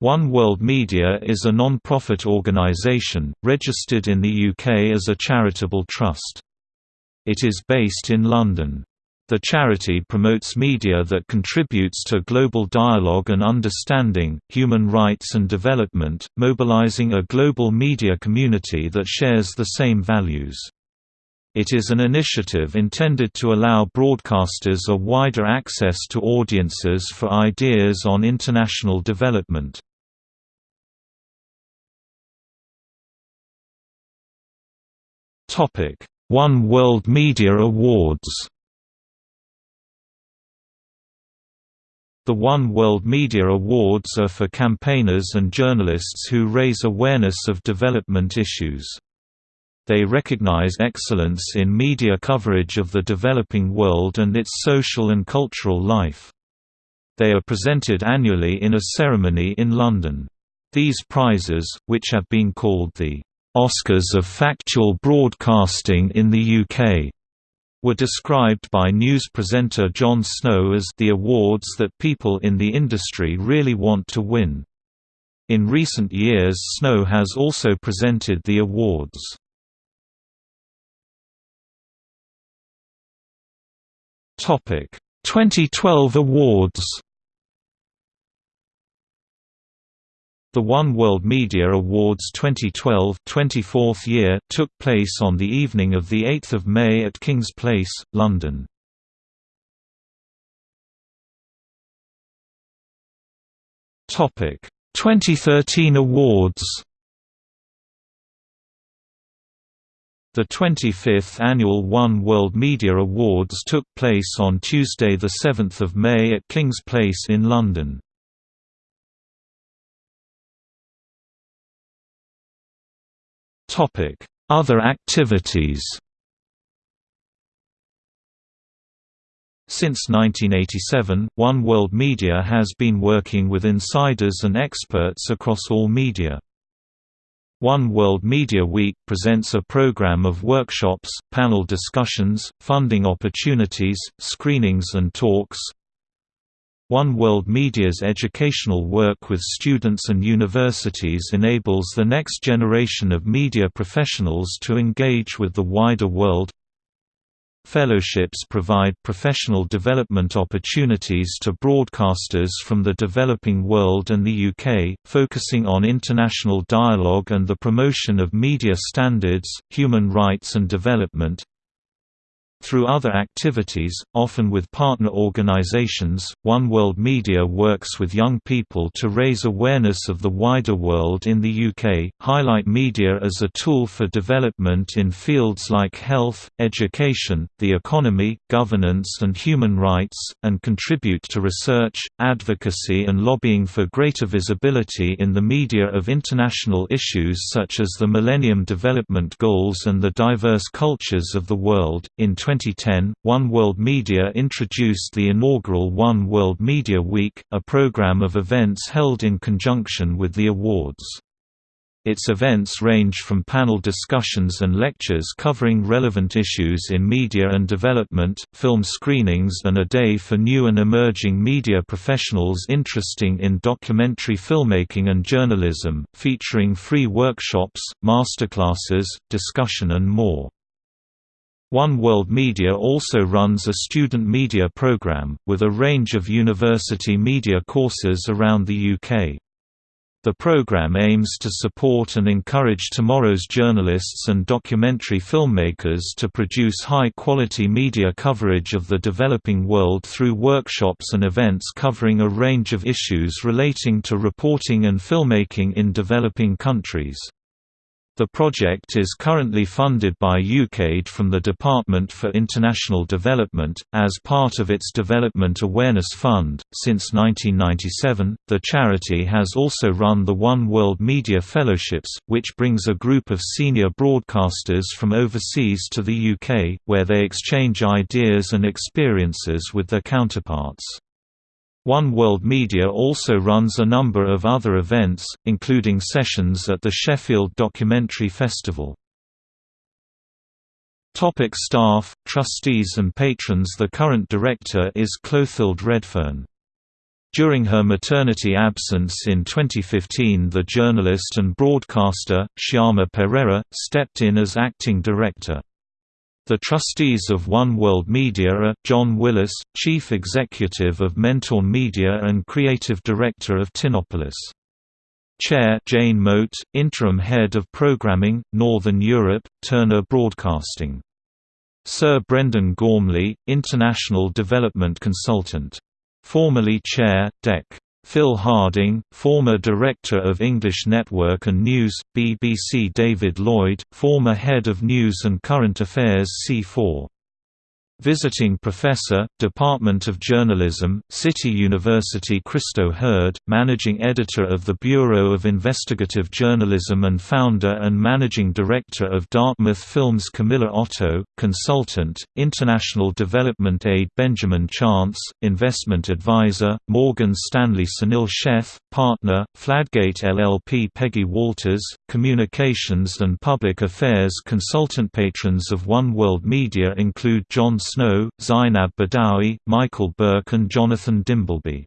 One World Media is a non-profit organisation, registered in the UK as a charitable trust. It is based in London. The charity promotes media that contributes to global dialogue and understanding, human rights and development, mobilizing a global media community that shares the same values. It is an initiative intended to allow broadcasters a wider access to audiences for ideas on international development. Topic: One World Media Awards. The One World Media Awards are for campaigners and journalists who raise awareness of development issues. They recognize excellence in media coverage of the developing world and its social and cultural life. They are presented annually in a ceremony in London. These prizes, which have been called the Oscars of Factual Broadcasting in the UK were described by news presenter Jon Snow as the awards that people in the industry really want to win. In recent years Snow has also presented the awards. Topic: 2012 awards The One World Media Awards 2012 24th year took place on the evening of 8 May at King's Place, London. Topic 2013 awards. The 25th annual One World Media Awards took place on Tuesday 7 May at King's Place in London. Other activities Since 1987, One World Media has been working with insiders and experts across all media. One World Media Week presents a program of workshops, panel discussions, funding opportunities, screenings and talks, one World Media's educational work with students and universities enables the next generation of media professionals to engage with the wider world. Fellowships provide professional development opportunities to broadcasters from the developing world and the UK, focusing on international dialogue and the promotion of media standards, human rights and development. Through other activities, often with partner organizations, One World Media works with young people to raise awareness of the wider world in the UK, highlight media as a tool for development in fields like health, education, the economy, governance and human rights, and contribute to research, advocacy and lobbying for greater visibility in the media of international issues such as the Millennium Development Goals and the diverse cultures of the world. In 2010, One World Media introduced the inaugural One World Media Week, a program of events held in conjunction with the awards. Its events range from panel discussions and lectures covering relevant issues in media and development, film screenings and a day for new and emerging media professionals interesting in documentary filmmaking and journalism, featuring free workshops, masterclasses, discussion and more. One World Media also runs a student media program, with a range of university media courses around the UK. The program aims to support and encourage tomorrow's journalists and documentary filmmakers to produce high-quality media coverage of the developing world through workshops and events covering a range of issues relating to reporting and filmmaking in developing countries. The project is currently funded by UKAID from the Department for International Development, as part of its Development Awareness Fund. Since 1997, the charity has also run the One World Media Fellowships, which brings a group of senior broadcasters from overseas to the UK, where they exchange ideas and experiences with their counterparts. One World Media also runs a number of other events, including sessions at the Sheffield Documentary Festival. Topic staff, trustees and patrons The current director is Clothilde Redfern. During her maternity absence in 2015 the journalist and broadcaster, Shyama Perera, stepped in as acting director. The trustees of One World Media are, John Willis, Chief Executive of Mentorn Media and Creative Director of Tinopolis. Chair Jane Mote, Interim Head of Programming, Northern Europe, Turner Broadcasting. Sir Brendan Gormley, International Development Consultant. Formerly Chair, DEC. Phil Harding, former Director of English Network and News, BBC David Lloyd, former Head of News and Current Affairs C4 Visiting Professor, Department of Journalism, City University Christo Hird, Managing Editor of the Bureau of Investigative Journalism and founder and Managing Director of Dartmouth Films Camilla Otto, Consultant, International Development Aid Benjamin Chance, Investment Advisor, Morgan Stanley Sunil Sheth, Partner, Fladgate LLP Peggy Walters, Communications and Public Affairs Consultant Patrons of One World Media include Jon Snow, Zeinab Badawi, Michael Buerk and Jonathan Dimbleby.